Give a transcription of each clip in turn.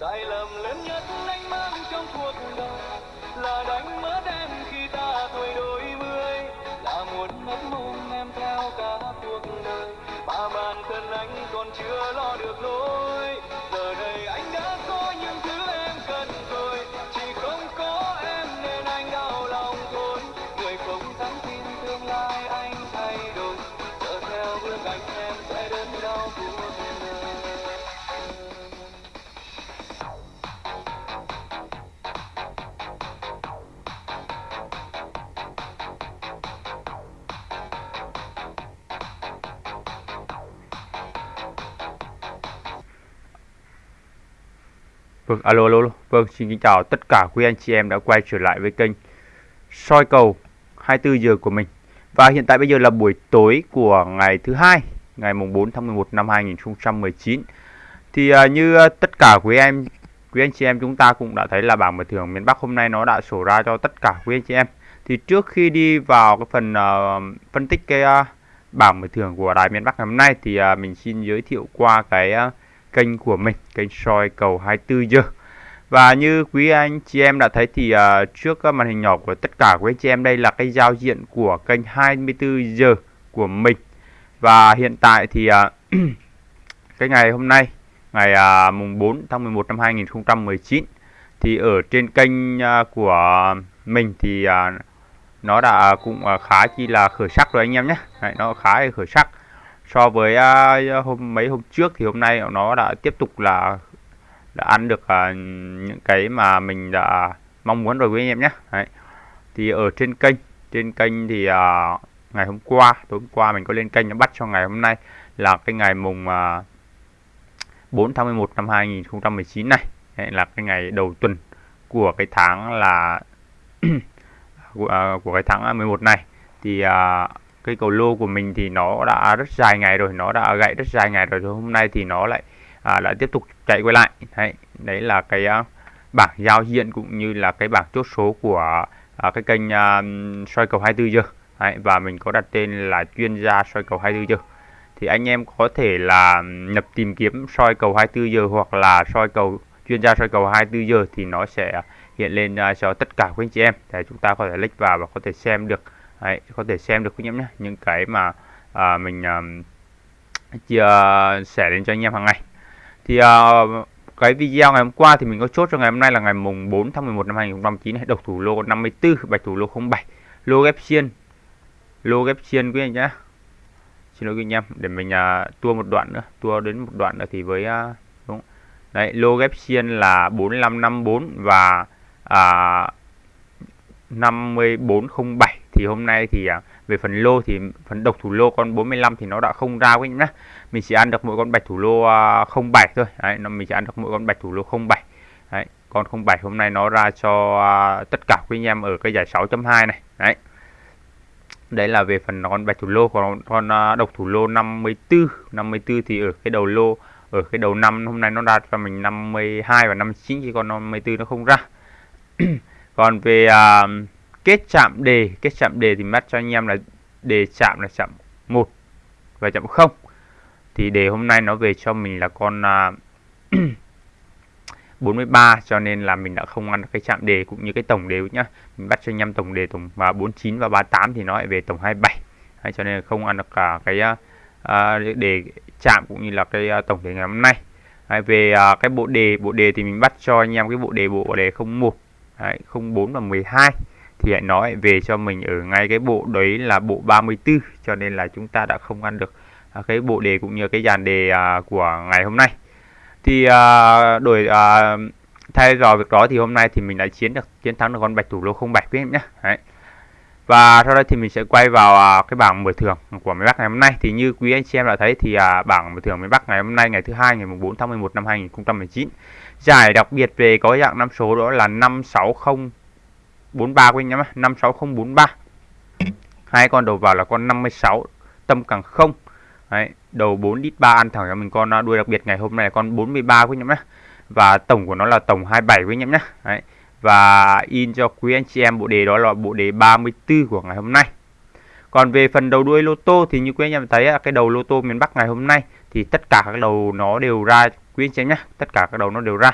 sai lầm lớn nhất anh mang trong cuộc đời, là đánh mất em khi ta tuổi đôi mươi là muốn mất mong em theo cả cuộc đời, mà bản thân anh còn chưa lo được lối Vâng, alo, alo, alo. Vâng, xin kính chào tất cả quý anh chị em đã quay trở lại với kênh soi cầu 24 giờ của mình. Và hiện tại bây giờ là buổi tối của ngày thứ hai, ngày mùng 4 tháng 11 năm 2019. Thì uh, như uh, tất cả quý em, quý anh chị em chúng ta cũng đã thấy là bảng mở thưởng miền Bắc hôm nay nó đã sổ ra cho tất cả quý anh chị em. Thì trước khi đi vào cái phần uh, phân tích cái uh, bảng mở thưởng của đài miền Bắc ngày hôm nay thì uh, mình xin giới thiệu qua cái uh, kênh của mình, kênh soi cầu 24 giờ. Và như quý anh chị em đã thấy thì uh, trước uh, màn hình nhỏ của tất cả quý anh chị em đây là cái giao diện của kênh 24 giờ của mình. Và hiện tại thì uh, cái ngày hôm nay, ngày uh, mùng 4 tháng 11 năm 2019 thì ở trên kênh uh, của mình thì uh, nó đã cũng uh, khá chi là khởi sắc rồi anh em nhé. Đấy, nó khá là khởi sắc so với uh, hôm mấy hôm trước thì hôm nay nó đã tiếp tục là đã ăn được uh, những cái mà mình đã mong muốn rồi quý anh em nhé. Đấy. thì ở trên kênh trên kênh thì uh, ngày hôm qua tối hôm qua mình có lên kênh nó bắt cho ngày hôm nay là cái ngày mùng uh, 4 tháng 11 năm 2019 này. Đấy, là cái ngày đầu tuần của cái tháng là của, uh, của cái tháng 11 này. Thì uh, cái cầu lô của mình thì nó đã rất dài ngày rồi nó đã gãy rất dài ngày rồi hôm nay thì nó lại à, lại tiếp tục chạy quay lại. Đấy, đấy là cái uh, bảng giao diện cũng như là cái bảng chốt số của uh, cái kênh uh, soi cầu 24 giờ. Đấy, và mình có đặt tên là chuyên gia soi cầu 24 giờ. Thì anh em có thể là nhập tìm kiếm soi cầu 24 giờ hoặc là soi cầu chuyên gia soi cầu 24 giờ thì nó sẽ hiện lên cho tất cả quý anh chị em. Để chúng ta có thể click vào và có thể xem được. Đấy, có thể xem được quý anh em nhé. Những cái mà à, mình à, chia sẻ đến cho anh em hàng ngày. Thì à, cái video ngày hôm qua thì mình có chốt cho ngày hôm nay là ngày mùng 4 tháng 11 năm 2019 độc thủ lô 54 bạch thủ lô 07 lô ghép xiên. Lô ghép xiên quý anh nhé. Xin lỗi quý anh em để mình à, tua một đoạn nữa. Tua đến một đoạn nữa thì với à, đúng. Đấy lô ghép xiên là 4554 và à, 5407 thì hôm nay thì à, về phần lô thì phần độc thủ lô con 45 thì nó đã không ra quý nhá mình chỉ ăn được mỗi con bạch thủ lô à, 07 thôi. Đấy, nó mình chỉ ăn được mỗi con bạch thủ lô 07 đấy, con 07 hôm nay nó ra cho à, tất cả quý anh em ở cái giải 6.2 này. Đấy. Đấy là về phần con bạch thủ lô còn con độc thủ lô 54 54 thì ở cái đầu lô ở cái đầu năm hôm nay nó đạt cho mình 52 và 59 chứ còn 54 nó không ra. Còn về uh, kết chạm đề kết chạm đề thì mắt cho anh em là đề chạm là chạm 1 và chạm 0 thì đề hôm nay nó về cho mình là con à, uh, 43 cho nên là mình đã không ăn cái chạm đề cũng như cái tổng đề nhá. Mình bắt cho anh em tổng đề tổng và 49 và 38 thì nó lại về tổng 27 Đấy, cho nên không ăn được cả cái uh, đề chạm cũng như là cái uh, tổng đề ngày hôm nay. Đấy, về uh, cái bộ đề bộ đề thì mình bắt cho anh em cái bộ đề bộ đề 01 Đấy, 04 và 12 thì hãy nói về cho mình ở ngay cái bộ đấy là bộ 34 cho nên là chúng ta đã không ăn được à, cái bộ đề cũng như cái dàn đề à, của ngày hôm nay. Thì à, đổi thay vào việc đó thì hôm nay thì mình đã chiến được, chiến thắng được con bạch thủ lô 07 quý em nhé. Đấy. và sau đây thì mình sẽ quay vào cái bảng mở thưởng của miền Bắc ngày hôm nay. Thì như quý anh chị em đã thấy thì bảng mở thưởng miền Bắc ngày hôm nay, ngày thứ hai, ngày 4 tháng 11 năm 2019 giải đặc biệt về có dạng năm số đó là 560 43 của anh em 56043 hai con đầu vào là con 56 tâm càng không. Đấy, đầu 4 đít 3 ăn thẳng cho mình con à, đuôi đặc biệt ngày hôm nay là con 43 quý anh em nhé và tổng của nó là tổng 27 quý anh em nhé Đấy. và in cho quý anh chị em bộ đề đó là bộ đề 34 của ngày hôm nay. Còn về phần đầu đuôi lô tô thì như quý anh em thấy cái đầu lô tô miền Bắc ngày hôm nay thì tất cả các đầu nó đều ra quý anh chị em nhé tất cả các đầu nó đều ra.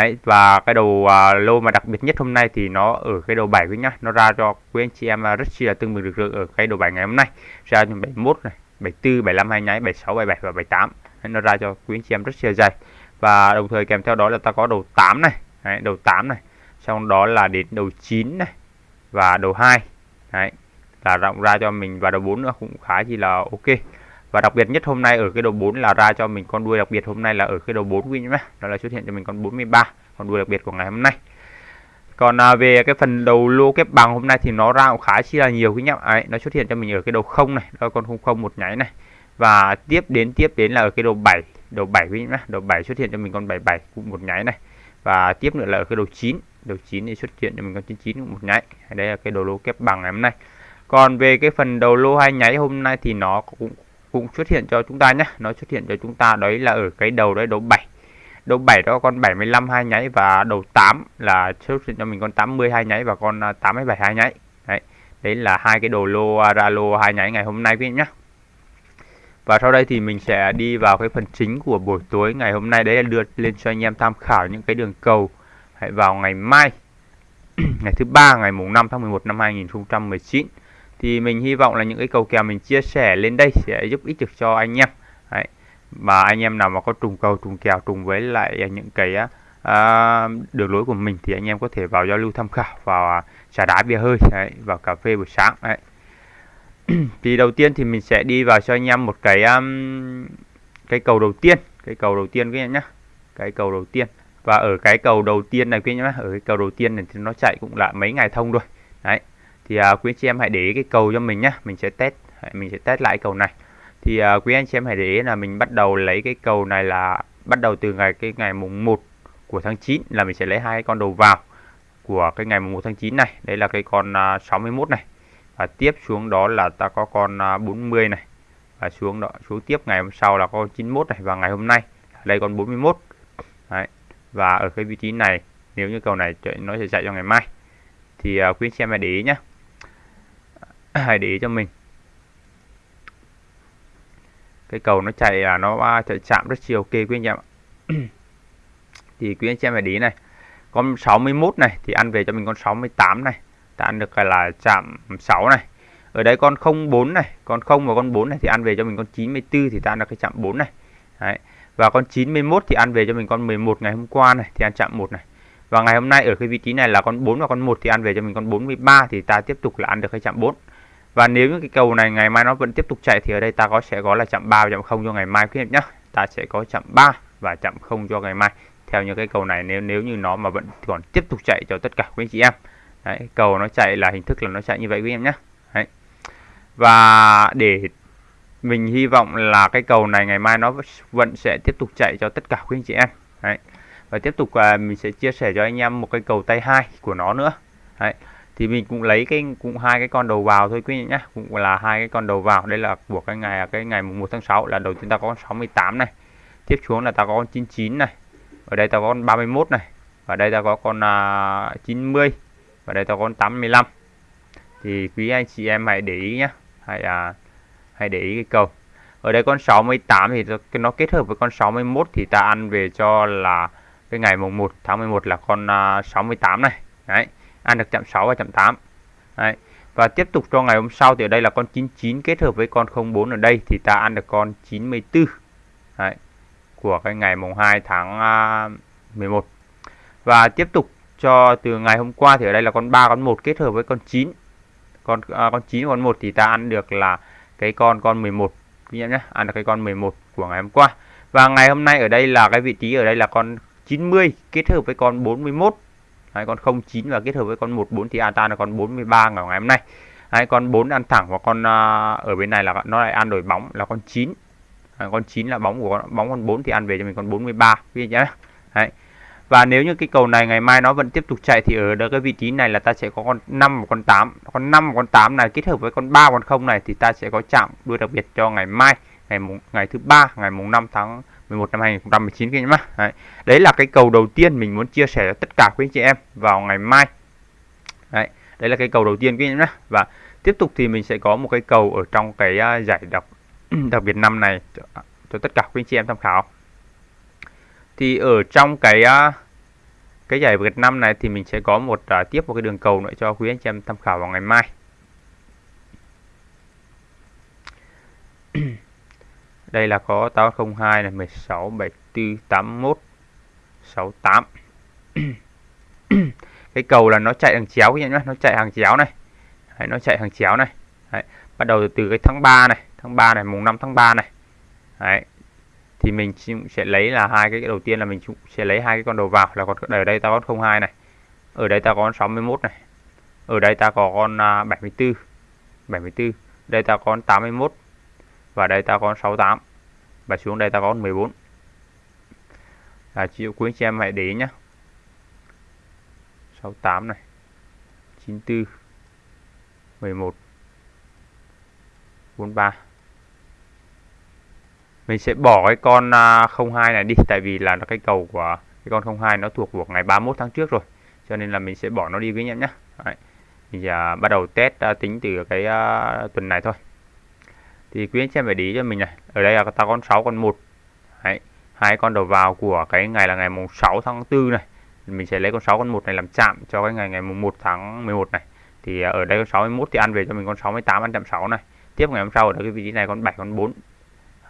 Đấy, và cái đầu uh, lô mà đặc biệt nhất hôm nay thì nó ở cái đầu 7 quý nhá. Nó ra cho quý anh chị em à, rất chi là tương bừng được ở cái đầu 7 ngày hôm nay. Ra cho 71 này 74 75 hai nháy 76 77 và 78 Đấy, nó ra cho quý anh chị em rất chi là dày. Và đồng thời kèm theo đó là ta có đầu 8 này. Đấy, đầu 8 này. Xong đó là đến đầu 9 này và đầu 2 Đấy, là rộng ra cho mình và đầu 4 nữa cũng khá chi là ok và đặc biệt nhất hôm nay ở cái đầu 4 là ra cho mình con đuôi đặc biệt hôm nay là ở cái đầu 4 quý nhé. Đó là xuất hiện cho mình con 43 con đuôi đặc biệt của ngày hôm nay. Còn à, về cái phần đầu lô kép bằng hôm nay thì nó ra cũng khá chi là nhiều quý nhá ấy nó xuất hiện cho mình ở cái đầu không này đó con không không một nháy này. Và tiếp đến tiếp đến là ở cái đầu 7 đầu 7 quý nhá đầu 7 xuất hiện cho mình con 77 cũng một nháy này. Và tiếp nữa là ở cái đầu 9 đầu 9 thì xuất hiện cho mình con 99 cũng một nháy. Đây là cái đầu lô kép bằng ngày hôm nay. Còn về cái phần đầu lô hai nháy hôm nay thì nó cũng cũng xuất hiện cho chúng ta nhé. Nó xuất hiện cho chúng ta đấy là ở cái đầu đấy, đầu 7 đầu 7 đó con 75 hai nháy và đầu 8 là xuất hiện cho mình con 80 hai nháy và con à, 87 hai nháy. Đấy đấy là hai cái đồ lô à, ra lô hai nháy ngày hôm nay quý nhé. Và sau đây thì mình sẽ đi vào cái phần chính của buổi tối ngày hôm nay. Đấy là đưa lên cho anh em tham khảo những cái đường cầu. Hãy vào ngày mai, ngày thứ ba, ngày mùng 5 tháng 11 năm 2019 thì mình hy vọng là những cái cầu kèo mình chia sẻ lên đây sẽ giúp ích được cho anh em. Đấy. và anh em nào mà có trùng cầu trùng kèo trùng với lại những cái à, đường lối của mình thì anh em có thể vào giao lưu tham khảo vào à, trà đá bia hơi đấy, vào cà phê buổi sáng đấy. thì đầu tiên thì mình sẽ đi vào cho anh em một cái um, cái cầu đầu tiên cái cầu đầu tiên các em nhé cái cầu đầu tiên. Và ở cái cầu đầu tiên này quý nhá, nhé ở cái cầu đầu tiên này thì nó chạy cũng là mấy ngày thông rồi. Đấy thì à, quý anh chị em hãy để ý cái cầu cho mình nhé mình sẽ test mình sẽ test lại cầu này. Thì à, quý anh chị em hãy để ý là mình bắt đầu lấy cái cầu này là bắt đầu từ ngày cái ngày mùng 1 của tháng 9 là mình sẽ lấy hai con đầu vào của cái ngày mùng 1 tháng 9 này. Đấy là cái con à, 61 này. Và tiếp xuống đó là ta có con à, 40 này. Và xuống đó xuống tiếp ngày hôm sau là con 91 này. Và ngày hôm nay đây con 41 Đấy. và ở cái vị trí này nếu như cầu này nó sẽ chạy cho ngày mai. Thì uh, quý anh chị em hãy để ý nhé hãy để ý cho mình. Cái cầu nó chạy là nó chạy chạm rất chiều. Ok, quý anh em ạ. Thì quý anh chị em hãy để ý này. Con 61 này thì ăn về cho mình con 68 này. Ta ăn được là chạm 6 này. Ở đây con 04 này, con 0 và con 4 này thì ăn về cho mình con 94 thì ta ăn được cái chạm 4 này. Đấy. và con 91 thì ăn về cho mình con 11 ngày hôm qua này thì ăn chạm 1 này. Và ngày hôm nay ở cái vị trí này là con 4 và con 1 thì ăn về cho mình con 43 thì ta tiếp tục là ăn được cái chạm 4 và nếu như cái cầu này ngày mai nó vẫn tiếp tục chạy thì ở đây ta có sẽ có là chạm 3 và chạm 0 cho ngày mai quý em nhé ta sẽ có chạm 3 và chạm 0 cho ngày mai. Theo như cái cầu này nếu nếu như nó mà vẫn còn tiếp tục chạy cho tất cả quý anh chị em. Đấy, cầu nó chạy là hình thức là nó chạy như vậy quý em nhé Đấy. và để mình hy vọng là cái cầu này ngày mai nó vẫn sẽ tiếp tục chạy cho tất cả quý anh chị em. Đấy. và tiếp tục à, mình sẽ chia sẻ cho anh em một cái cầu tay hai của nó nữa. Đấy thì mình cũng lấy cái cũng hai cái con đầu vào thôi quý vị nhé cũng là hai cái con đầu vào. Đây là của cái ngày cái ngày mùng 1 tháng 6 là đầu tiên ta có con 68 này. Tiếp xuống là ta có con 99 này. Ở đây ta có con 31 này. Và đây ta có con uh, 90 và đây ta có con 85 thì quý anh chị em hãy để ý nhé hãy uh, hãy để ý cái cầu ở đây con 68 thì nó kết hợp với con 61 thì ta ăn về cho là cái ngày mùng 1 tháng 11 là con à, uh, 68 này. Đấy ăn được chạm 6 và chạm 8 Đấy. và tiếp tục cho ngày hôm sau thì ở đây là con 99 kết hợp với con 04 ở đây thì ta ăn được con 94 Đấy. của cái ngày mùng 2 tháng à, 11 và tiếp tục cho từ ngày hôm qua thì ở đây là con 3 con 1 kết hợp với con 9 con à, con 9 con 1 thì ta ăn được là cái con con 11 quý em nhé ăn được cái con 11 của ngày hôm qua. Và ngày hôm nay ở đây là cái vị trí ở đây là con 90 kết hợp với con 41 Đấy, con 09 và kết hợp với con 14 thì ATA là con 43 ngày hôm nay. Đấy, con 4 ăn thẳng và con uh, ở bên này là nó lại ăn đổi bóng là con 9. Đấy, con 9 là bóng của con, bóng con 4 thì ăn về cho mình con 43 quý nhé. Đấy. Và nếu như cái cầu này ngày mai nó vẫn tiếp tục chạy thì ở cái vị trí này là ta sẽ có con 5 và con 8. Con 5 và con 8 này kết hợp với con 3 con 0 này thì ta sẽ có chạm đuôi đặc biệt cho ngày mai, ngày mùng ngày thứ ba, ngày mùng 5 tháng 11 năm 2019 các anh em Đấy. Đấy là cái cầu đầu tiên mình muốn chia sẻ cho tất cả quý anh chị em vào ngày mai. Đấy. Đấy là cái cầu đầu tiên các anh em nhé. Và tiếp tục thì mình sẽ có một cái cầu ở trong cái à, giải đọc đặc biệt năm này cho, à, cho tất cả quý anh chị em tham khảo. Thì ở trong cái à, cái giải Việt Nam này thì mình sẽ có một uh, tiếp một cái đường cầu nữa cho quý anh chị em tham khảo vào ngày mai đây là có 802 này 16 74 81 68 cái cầu là nó chạy hàng chéo nhá nó chạy hàng chéo này. Đấy, nó chạy hàng chéo này. Đấy, bắt đầu từ từ cái tháng 3 này tháng 3 này mùng 5 tháng 3 này. Đấy, thì mình sẽ lấy là hai cái đầu tiên là mình sẽ lấy hai cái con đầu vào là còn ở đây ta có 02 này ở đây ta có con 61 này ở đây ta có con à, 74 74 đây ta có con 81 và đây ta có con 68 và xuống đây ta có con 14 là chịu quý anh chị em hãy để ý nhé 68 này. 94 11 43 mình sẽ bỏ cái con à, 02 này đi tại vì là nó cái cầu của cái con 02 nó thuộc của ngày 31 tháng trước rồi. Cho nên là mình sẽ bỏ nó đi với em nhé Đấy. thì giờ bắt đầu test à, tính từ cái uh, tuần này thôi thì quý anh chị em phải để ý cho mình này. Ở đây là ta con 6 con 1 Đấy. hai con đầu vào của cái ngày là ngày mùng 6 tháng 4 này. Mình sẽ lấy con 6 con 1 này làm chạm cho cái ngày ngày mùng 1 tháng 11 này. Thì à, ở đây con 61 thì ăn về cho mình con 68 ăn chạm 6 này. Tiếp ngày hôm sau ở đây cái vị trí này con 7 con 4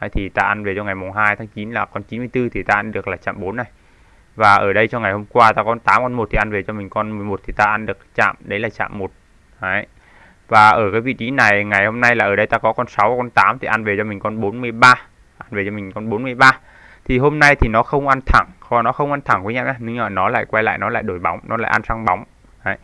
Đấy, thì ta ăn về cho ngày mùng 2 tháng 9 là con 94 thì ta ăn được là chạm 4 này. Và ở đây cho ngày hôm qua ta con 8 con 1 thì ăn về cho mình con 11 thì ta ăn được chạm đấy là chạm 1 đấy và ở cái vị trí này ngày hôm nay là ở đây ta có con 6 con 8 thì ăn về cho mình con 43 ăn về cho mình con 43 thì hôm nay thì nó không ăn thẳng kho nó không ăn thẳng với nhau nhưng mà nó lại quay lại nó lại đổi bóng nó lại ăn sang bóng. Đấy.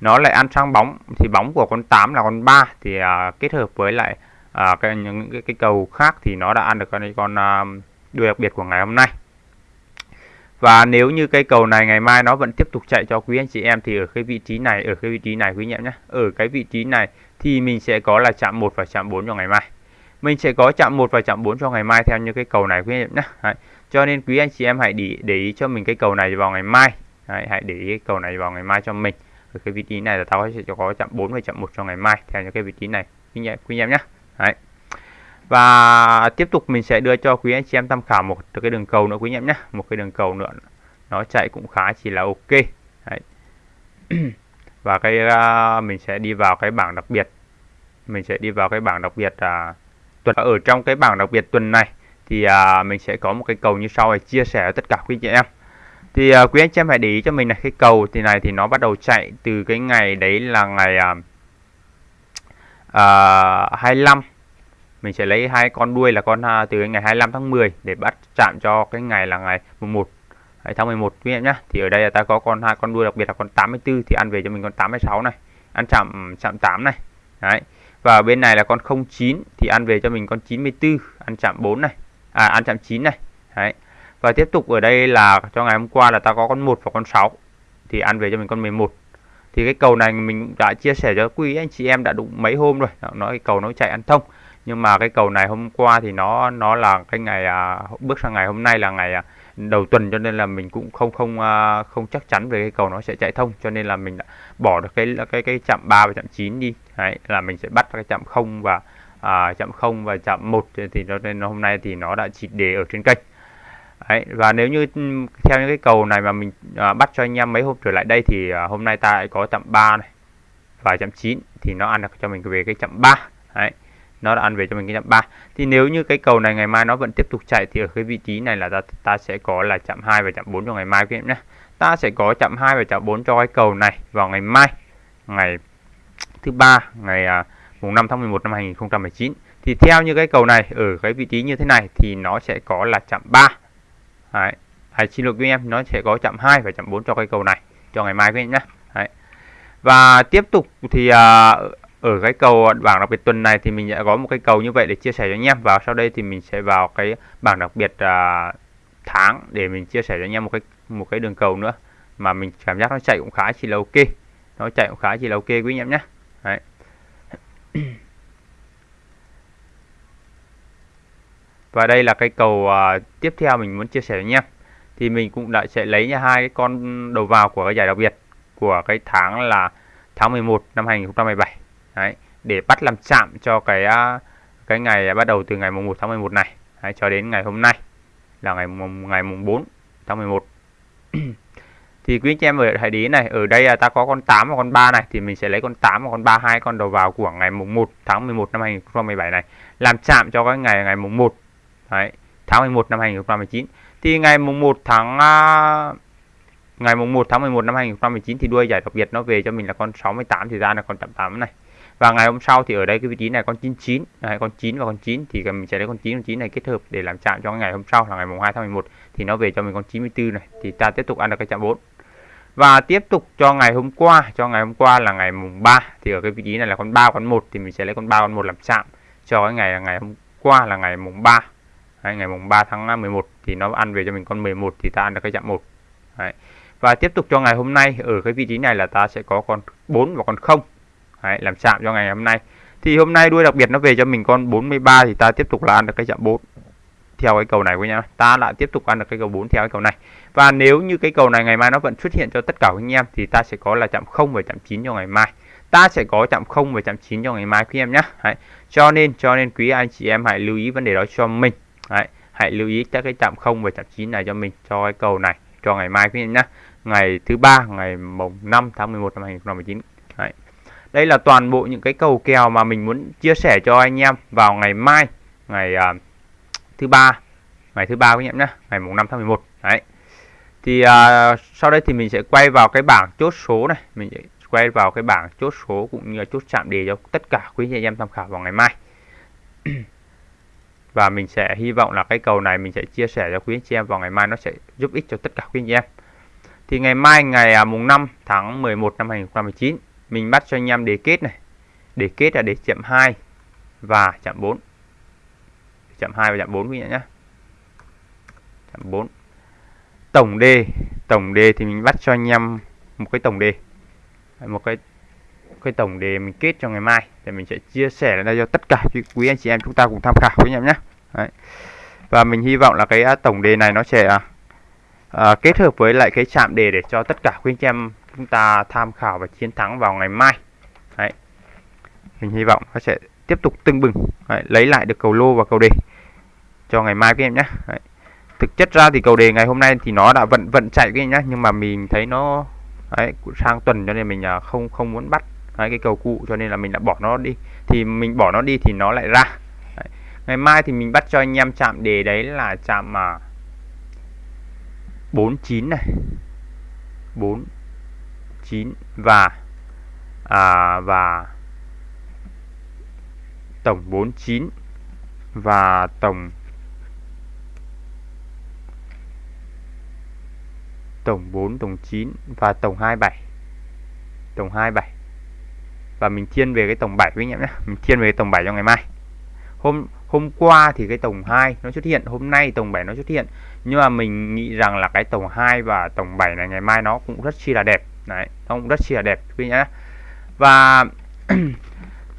nó lại ăn sang bóng thì bóng của con 8 là con 3 thì uh, kết hợp với lại uh, cái những cái, cái cầu khác thì nó đã ăn được con con uh, đuôi đặc biệt của ngày hôm nay và nếu như cây cầu này ngày mai nó vẫn tiếp tục chạy cho quý anh chị em thì ở cái vị trí này ở cái vị trí này quý anh em nhé ở cái vị trí này thì mình sẽ có là chạm 1 và chạm 4 cho ngày mai mình sẽ có chạm 1 và chạm 4 cho ngày mai theo như cái cầu này quý anh em nhé Đấy. cho nên quý anh chị em hãy để, để ý cho mình cái cầu này vào ngày mai Đấy. hãy để ý cái cầu này vào ngày mai cho mình ở cái vị trí này là tao sẽ có chạm 4 và chạm 1 cho ngày mai theo như cái vị trí này quý anh em nhé Đấy. Và tiếp tục mình sẽ đưa cho quý anh chị em tham khảo một cái đường cầu nữa quý anh em nhé. Một cái đường cầu nữa nó chạy cũng khá chỉ là ok. Đấy. và cái uh, mình sẽ đi vào cái bảng đặc biệt. Mình sẽ đi vào cái bảng đặc biệt uh, tuần ở trong cái bảng đặc biệt tuần này thì uh, mình sẽ có một cái cầu như sau để chia sẻ với tất cả quý chị em. Thì uh, quý anh chị em hãy để ý cho mình là cái cầu thì này thì nó bắt đầu chạy từ cái ngày đấy là ngày uh, uh, 25 mình sẽ lấy hai con đuôi là con uh, từ ngày 25 tháng 10 để bắt chạm cho cái ngày là ngày 11 tháng 11 quý em nhá. thì ở đây là ta có con hai con đuôi đặc biệt là con 84 thì ăn về cho mình con 86 này. Ăn chạm chạm 8 này. Đấy. Và bên này là con 09 thì ăn về cho mình con 94 ăn chạm 4 này. À ăn chạm 9 này. Đấy. Và tiếp tục ở đây là cho ngày hôm qua là ta có con 1 và con 6 thì ăn về cho mình con 11 thì cái cầu này mình đã chia sẻ cho quý anh chị em đã đụng mấy hôm rồi. Nói cái cầu nó chạy ăn thông nhưng mà cái cầu này hôm qua thì nó nó là cái ngày à, bước sang ngày hôm nay là ngày à, đầu tuần cho nên là mình cũng không không à, không chắc chắn về cái cầu nó sẽ chạy thông. Cho nên là mình đã bỏ được cái cái cái chạm 3 và chạm 9 đi. Đấy, là mình sẽ bắt cái chạm 0 và à, chạm 0 và chạm 1 thì cho nên hôm nay thì nó đã chỉ đề ở trên kênh. Đấy, và nếu như ừ, theo những cái cầu này mà mình à, bắt cho anh em mấy hôm trở lại đây thì à, hôm nay ta lại có chạm 3 này và chạm 9 thì nó ăn được cho mình về cái chạm 3 Đấy nó đã ăn về cho mình cái chạm 3 thì nếu như cái cầu này ngày mai nó vẫn tiếp tục chạy thì ở cái vị trí này là ta, ta sẽ có là chạm 2 và chạm 4 cho ngày mai quý em nhé ta sẽ có chạm 2 và chạm 4 cho cái cầu này vào ngày mai ngày thứ ba ngày à, mùng 5 tháng 11 năm 2019 thì theo như cái cầu này ở cái vị trí như thế này thì nó sẽ có là chạm 3 Đấy. Hãy xin lỗi quý em nó sẽ có chạm 2 và chạm 4 cho cái cầu này cho ngày mai quý em nhé Đấy. và tiếp tục thì à, ở cái cầu bảng đặc biệt tuần này thì mình đã có một cái cầu như vậy để chia sẻ cho anh em. Và sau đây thì mình sẽ vào cái bảng đặc biệt à, tháng để mình chia sẻ cho anh em một cái một cái đường cầu nữa. Mà mình cảm giác nó chạy cũng khá chỉ là ok. Nó chạy cũng khá chỉ là ok quý anh em nhé. Đấy. và đây là cái cầu à, tiếp theo mình muốn chia sẻ với anh em. Thì mình cũng đã sẽ lấy hai cái con đầu vào của cái giải đặc biệt của cái tháng là tháng 11 năm 2017 Đấy, để bắt làm chạm cho cái à, cái ngày bắt đầu từ ngày mùng 1 tháng 11 này. Đấy, cho đến ngày hôm nay là ngày mùng ngày mùng 4 tháng 11 thì quý anh chị em ở hãy ý này ở đây là ta có con 8 và con 3 này thì mình sẽ lấy con 8 và con 3 hai con đầu vào của ngày mùng 1 tháng 11 năm 2017 này làm chạm cho cái ngày ngày mùng 1 Đấy, tháng 11 năm 2019 thì ngày mùng 1 tháng à, ngày mùng 1 tháng 11 năm 2019 thì đuôi giải đặc biệt nó về cho mình là con 68 thì ra là con 88 này và ngày hôm sau thì ở đây cái vị trí này con 99 này con 9 và con 9 thì mình sẽ lấy con 9 con 9 này kết hợp để làm chạm cho ngày hôm sau là ngày mùng 2 tháng 11 thì nó về cho mình con 94 này. Thì ta tiếp tục ăn được cái chạm 4 và tiếp tục cho ngày hôm qua. Cho ngày hôm qua là ngày mùng 3 thì ở cái vị trí này là con 3 con 1 thì mình sẽ lấy con 3 con 1 làm chạm cho cái ngày là ngày hôm qua là ngày mùng 3 Đấy, ngày mùng 3 tháng à, 11 thì nó ăn về cho mình con 11 thì ta ăn được cái chạm 1 Đấy. và tiếp tục cho ngày hôm nay ở cái vị trí này là ta sẽ có con 4 và con 0 Đấy, làm chạm cho ngày hôm nay. Thì hôm nay đuôi đặc biệt nó về cho mình con 43 thì ta tiếp tục là ăn được cái chạm 4 theo cái cầu này của nhá ta lại tiếp tục ăn được cái cầu 4 theo cái cầu này. Và nếu như cái cầu này ngày mai nó vẫn xuất hiện cho tất cả anh em thì ta sẽ có là chạm 0 và chạm 9 cho ngày mai. Ta sẽ có chạm 0 và chạm 9 cho ngày mai quý em nhé Đấy. cho nên cho nên quý anh chị em hãy lưu ý vấn đề đó cho mình. Đấy. hãy lưu ý các cái chạm 0 và chạm 9 này cho mình cho cái cầu này cho ngày mai quý em nhé ngày thứ ba ngày mùng 5 tháng 11 năm 2019 đây là toàn bộ những cái cầu kèo mà mình muốn chia sẻ cho anh em vào ngày mai ngày uh, thứ ba. Ngày thứ ba quý em nhé ngày mùng 5 tháng 11 đấy. Thì uh, sau đây thì mình sẽ quay vào cái bảng chốt số này. Mình sẽ quay vào cái bảng chốt số cũng như là chốt chạm đề cho tất cả quý anh em tham khảo vào ngày mai. Và mình sẽ hy vọng là cái cầu này mình sẽ chia sẻ cho quý anh chị em vào ngày mai nó sẽ giúp ích cho tất cả quý anh em. Thì ngày mai ngày à, mùng 5 tháng 11 năm 2019 mình bắt cho anh em đề kết này. Đề kết là đề chậm 2 và chạm 4 chạm 2 và chạm 4 quý vị nhé. Chạm 4 tổng đề tổng đề thì mình bắt cho anh em một cái tổng đề. Một cái cái tổng đề mình kết cho ngày mai. Thì mình sẽ chia sẻ ra cho tất cả quý anh chị em chúng ta cùng tham khảo với em nhé. Đấy. và mình hy vọng là cái à, tổng đề này nó sẽ à, à, kết hợp với lại cái chạm đề để cho tất cả quý anh chị em chúng ta tham khảo và chiến thắng vào ngày mai Đấy. mình hy vọng nó sẽ tiếp tục tưng bừng Đấy, lấy lại được cầu lô và cầu đề cho ngày mai các em nhé Đấy. thực chất ra thì cầu đề ngày hôm nay thì nó đã vận vận chạy các em nhé nhưng mà mình thấy nó Đấy, sang tuần cho nên mình à, không không muốn bắt Đấy, cái cầu cụ cho nên là mình đã bỏ nó đi thì mình bỏ nó đi thì nó lại ra đấy. ngày mai thì mình bắt cho anh em chạm đề đấy là chạm mà 49 này 4 9 và à, và tổng 49 và tổng tổng 4 tổng 9 và tổng 27 tổng 27 và mình thiên về cái tổng 7 với anh em nhé. Mình thiên về cái tổng 7 cho ngày mai. Hôm hôm qua thì cái tổng 2 nó xuất hiện hôm nay tổng 7 nó xuất hiện. Nhưng mà mình nghĩ rằng là cái tổng 2 và tổng 7 này ngày mai nó cũng rất chi là đẹp đấy ông rất chi đẹp quý nhá. Và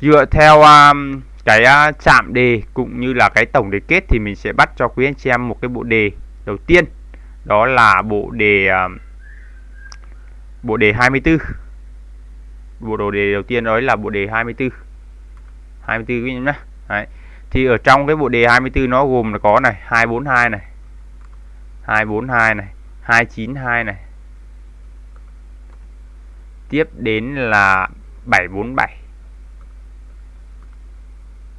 dựa theo um, cái uh, chạm đề cũng như là cái tổng đề kết thì mình sẽ bắt cho quý anh chị em một cái bộ đề đầu tiên. Đó là bộ đề uh, bộ đề 24 bộ đồ đề đầu tiên đó là bộ đề 24 24 quý nhá. Đấy. thì ở trong cái bộ đề 24 nó gồm là có này 242 này 242 này 292 này tiếp đến là 747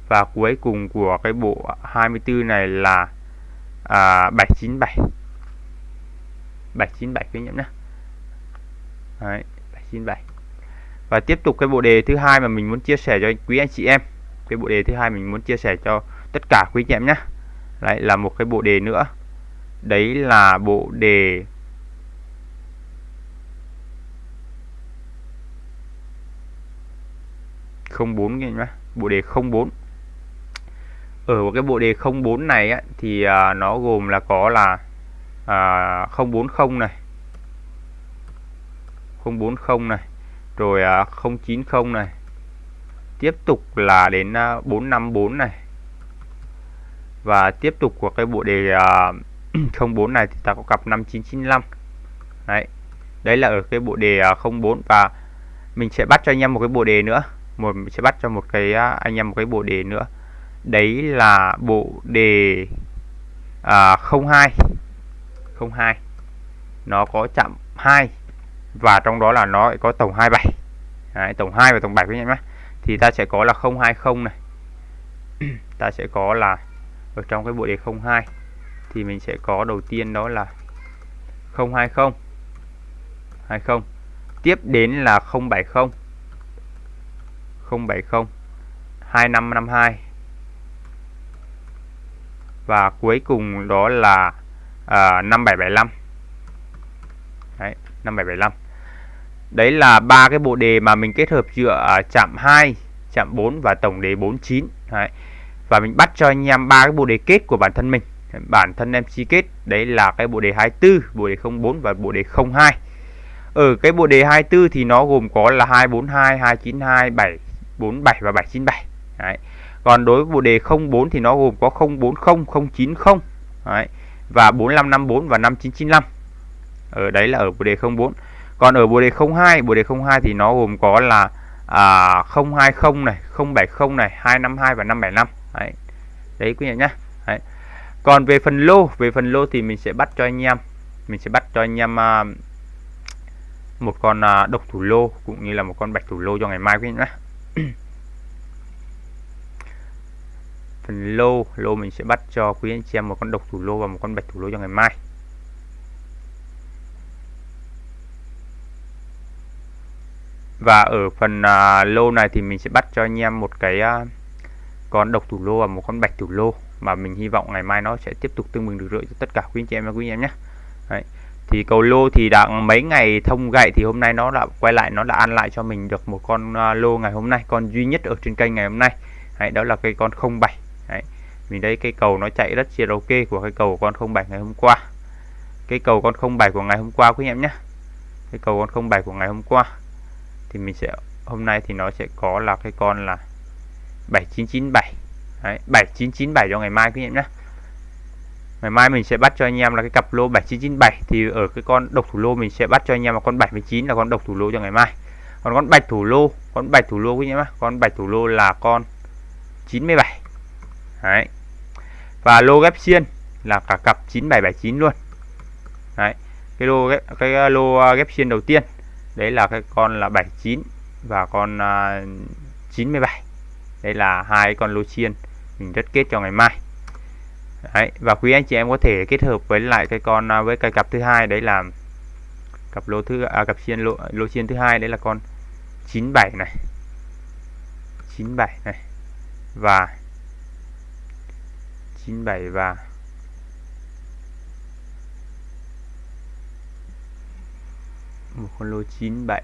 và cuối cùng của cái bộ 24 này là à, 797 797 quý nhé. Đấy, 797 và tiếp tục cái bộ đề thứ hai mà mình muốn chia sẻ cho quý anh chị em. Cái bộ đề thứ hai mình muốn chia sẻ cho tất cả quý anh chị em nhé. Lại là một cái bộ đề nữa. Đấy là bộ đề không bốn nhá bộ đề 04 ở cái bộ đề 04 này á, thì à, nó gồm là có là à, 040 này 040 này rồi à, 090 này tiếp tục là đến à, 454 này. Và tiếp tục của cái bộ đề à, 04 này thì ta có cặp 5995 đấy đấy là ở cái bộ đề à, 04 và mình sẽ bắt cho anh em một cái bộ đề nữa một sẽ bắt cho một cái à, anh em một cái bộ đề nữa. Đấy là bộ đề à, 02 02 nó có chạm 2 và trong đó là nó có tổng 27 Đấy, tổng 2 và tổng 7 quý em nhé. Thì ta sẽ có là 020 này. Ta sẽ có là ở trong cái bộ đề 02 thì mình sẽ có đầu tiên đó là 020 20 tiếp đến là 070 070 2552 và cuối cùng đó là à, 5775 Đấy, 5775 Đấy là ba cái bộ đề mà mình kết hợp giữa à, chạm 2, chạm 4 và tổng đề 49 Đấy. Và mình bắt cho anh em ba cái bộ đề kết của bản thân mình. Bản thân em chi kết Đấy là cái bộ đề 24, bộ đề 04 và bộ đề 02 Ở ừ, cái bộ đề 24 thì nó gồm có là 242, 292, 7 747 và 797 Đấy. Còn đối với bộ đề 04 thì nó gồm có 040 090 đấy, và 4554 và 5995 ở đấy là ở bộ đề 04 còn ở bộ đề 02 bộ đề 02 thì nó gồm có là à, 020 này 070 này 252 và 575 đấy. Đấy quý vị nhé đấy. còn về phần lô về phần lô thì mình sẽ bắt cho anh em mình sẽ bắt cho anh em uh, một con uh, độc thủ lô cũng như là một con bạch thủ lô cho ngày mai quý vị nhé phần lô. Lô mình sẽ bắt cho quý anh chị em một con độc thủ lô và một con bạch thủ lô cho ngày mai. Và ở phần uh, lô này thì mình sẽ bắt cho anh em một cái uh, con độc thủ lô và một con bạch thủ lô. Mà mình hy vọng ngày mai nó sẽ tiếp tục tương bừng được rưỡi cho tất cả quý anh chị em và quý anh em nhé. Đấy. thì cầu lô thì đã mấy ngày thông gậy thì hôm nay nó đã quay lại nó đã ăn lại cho mình được một con uh, lô ngày hôm nay con duy nhất ở trên kênh ngày hôm nay. Đấy, đó là cây con 07 mình đây cây cầu nó chạy rất chia ok của cây cầu của con 07 ngày hôm qua. Cây cầu con 07 của ngày hôm qua quý anh em nhé. Cây cầu con 07 của ngày hôm qua. Thì mình sẽ hôm nay thì nó sẽ có là cái con là 7997 Đấy, 7997 cho ngày mai quý anh em nhé. Ngày mai mình sẽ bắt cho anh em là cái cặp lô 7997 Thì ở cái con độc thủ lô mình sẽ bắt cho anh em là con 79 là con độc thủ lô cho ngày mai. Còn con bạch thủ lô Con bạch thủ lô quý anh em Con bạch thủ lô là con 97 Đấy. Và lô ghép xiên là cả cặp 9779 luôn. Đấy. Cái lô ghép, cái ờ, lô ờ, ghép xiên đầu tiên đấy là cái con là 79 và con uh, 97. Đây là hai con lô xiên mình rất kết cho ngày mai. Đấy. và quý anh chị em có thể kết hợp với lại cái con uh, với cái cặp thứ hai đấy là cặp lô thứ à, cặp xiên lô lô xiên thứ hai đấy là con 97 này 97 này và 97 và một con lô 97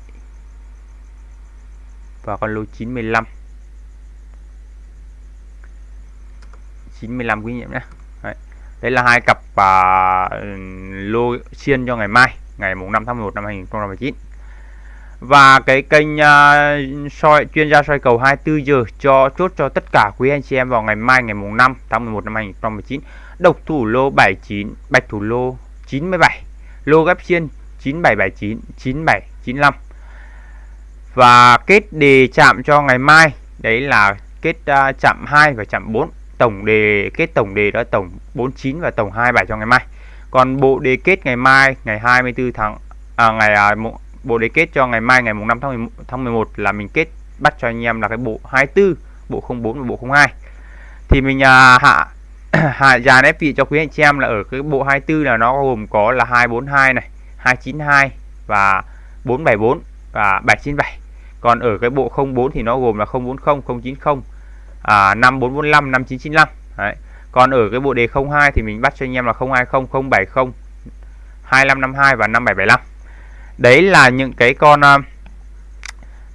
và con lô 95 95 quý anh nhé Đấy. đấy là hai cặp à, lô xiên cho ngày mai ngày mùng 5 tháng 11 năm 2019 và cái kênh uh, soi chuyên gia soi cầu 24 giờ cho chốt cho tất cả quý anh chị em vào ngày mai ngày mùng 5 tháng 11 năm 2019 độc thủ lô 79 bạch thủ lô 97 lô ghép xiên 9779 9795 và kết đề chạm cho ngày mai đấy là kết uh, chạm 2 và chạm 4 tổng đề kết tổng đề đó tổng 49 và tổng 27 cho ngày mai. Còn bộ đề kết ngày mai ngày 24 tháng à, ngày à, bộ đề kết cho ngày mai ngày mùng 5 tháng 11, tháng 11 là mình kết bắt cho anh em là cái bộ 24 bộ 04 và bộ 02 thì mình à, hạ hạ dàn ép vị cho quý anh chị em là ở cái bộ 24 là nó gồm có là 242 này 292 và 474 và 797 còn ở cái bộ 04 thì nó gồm là 040 090 à, 5445 5995 Đấy. còn ở cái bộ đề 02 thì mình bắt cho anh em là 020 070 2552 và 5775 đấy là những cái con à,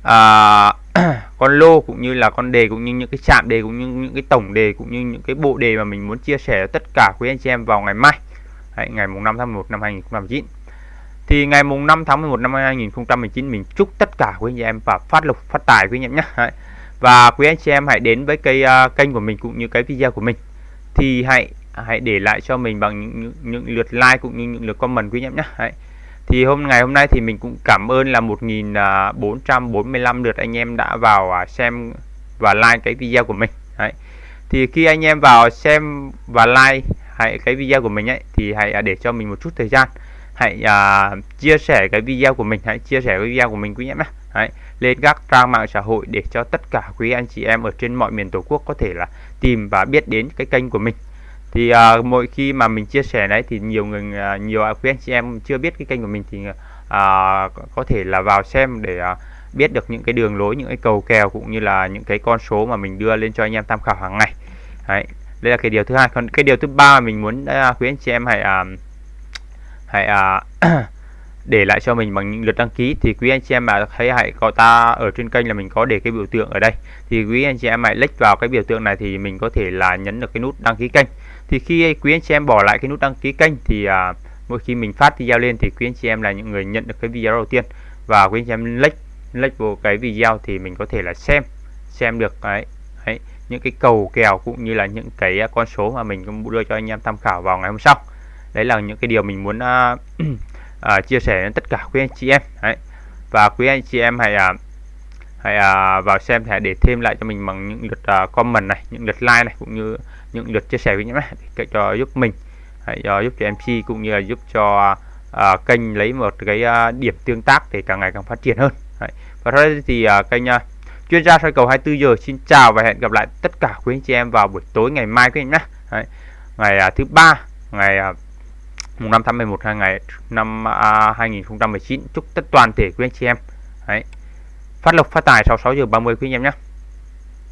à con lô cũng như là con đề cũng như những cái chạm đề cũng như những cái tổng đề cũng như những cái bộ đề mà mình muốn chia sẻ tất cả quý anh chị em vào ngày mai. Đấy, ngày mùng 5 tháng 11 năm 2019 thì ngày mùng 5 tháng 11 năm 2019 mình chúc tất cả quý anh chị em và phát lộc phát tài quý anh em nhé. Đấy. và quý anh chị em hãy đến với cái uh, kênh của mình cũng như cái video của mình. Thì hãy hãy để lại cho mình bằng những, những, những lượt like cũng như những lượt comment quý anh em nhé. Đấy thì hôm ngày hôm nay thì mình cũng cảm ơn là 1445 à, lượt anh em đã vào à, xem và like cái video của mình. Đấy. thì khi anh em vào xem và like hãy cái video của mình ấy thì hãy à, để cho mình một chút thời gian. Hãy à, chia sẻ cái video của mình hãy chia sẻ cái video của mình quý anh em nhé Đấy, lên các trang mạng xã hội để cho tất cả quý anh chị em ở trên mọi miền tổ quốc có thể là tìm và biết đến cái kênh của mình thì uh, mỗi khi mà mình chia sẻ đấy thì nhiều người uh, nhiều à, quý anh chị em chưa biết cái kênh của mình thì uh, có thể là vào xem để uh, biết được những cái đường lối những cái cầu kèo cũng như là những cái con số mà mình đưa lên cho anh em tham khảo hàng ngày. Đấy đây là cái điều thứ hai. Còn cái điều thứ ba mình muốn uh, quý anh chị em hãy uh, hãy uh, để lại cho mình bằng những lượt đăng ký. Thì quý anh chị em mà thấy hãy có ta ở trên kênh là mình có để cái biểu tượng ở đây. Thì quý anh chị em hãy click vào cái biểu tượng này thì mình có thể là nhấn được cái nút đăng ký kênh thì khi quý anh chị em bỏ lại cái nút đăng ký kênh thì à, mỗi khi mình phát video lên thì quý anh chị em là những người nhận được cái video đầu tiên và quý anh chị em like like vào cái video thì mình có thể là xem xem được đấy, đấy những cái cầu kèo cũng như là những cái à, con số mà mình cũng đưa cho anh em tham khảo vào ngày hôm sau đấy là những cái điều mình muốn uh, uh, chia sẻ đến tất cả quý anh chị em đấy. và quý anh chị em hãy uh, hãy uh, vào xem hãy để thêm lại cho mình bằng những lượt uh, comment này những lượt like này cũng như những lượt chia sẻ với nhé để cho giúp mình hãy uh, giúp cho MC cũng như là giúp cho uh, kênh lấy một cái uh, điểm tương tác để càng ngày càng phát triển hơn đấy. và thôi thì uh, kênh uh, chuyên gia soi cầu 24 giờ xin chào và hẹn gặp lại tất cả quý anh chị em vào buổi tối ngày mai quý anh nhé Đấy. ngày uh, thứ ba ngày à, mùng 5 tháng 11 hai ngày năm à, uh, 2019 chúc tất toàn thể quý anh chị em Đấy. phát lộc phát tài sau 6 giờ 30 quý anh em nhé